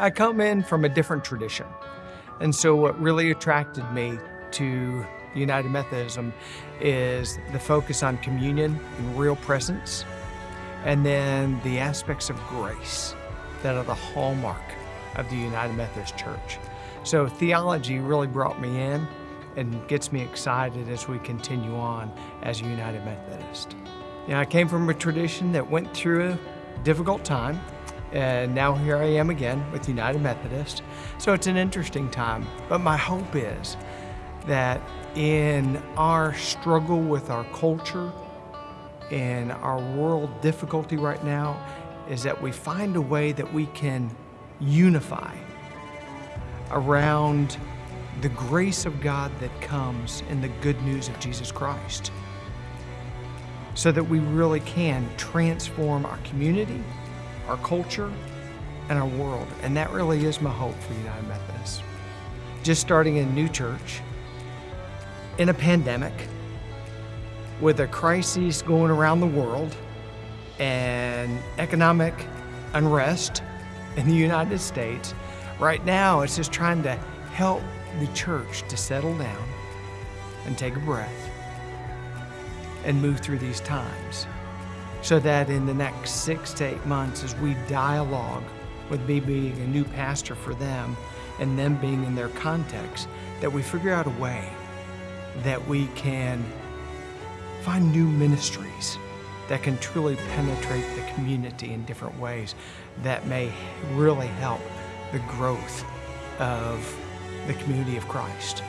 I come in from a different tradition. And so what really attracted me to United Methodism is the focus on communion and real presence, and then the aspects of grace that are the hallmark of the United Methodist Church. So theology really brought me in and gets me excited as we continue on as a United Methodist. You know, I came from a tradition that went through a difficult time, and now here I am again with United Methodist. So it's an interesting time, but my hope is that in our struggle with our culture, in our world difficulty right now, is that we find a way that we can unify around the grace of God that comes in the good news of Jesus Christ so that we really can transform our community, our culture, and our world. And that really is my hope for United Methodist. Just starting a new church in a pandemic with a crisis going around the world and economic unrest in the United States, right now it's just trying to help the church to settle down and take a breath and move through these times so that in the next six to eight months as we dialogue with me being a new pastor for them and them being in their context, that we figure out a way that we can find new ministries that can truly penetrate the community in different ways that may really help the growth of the community of Christ.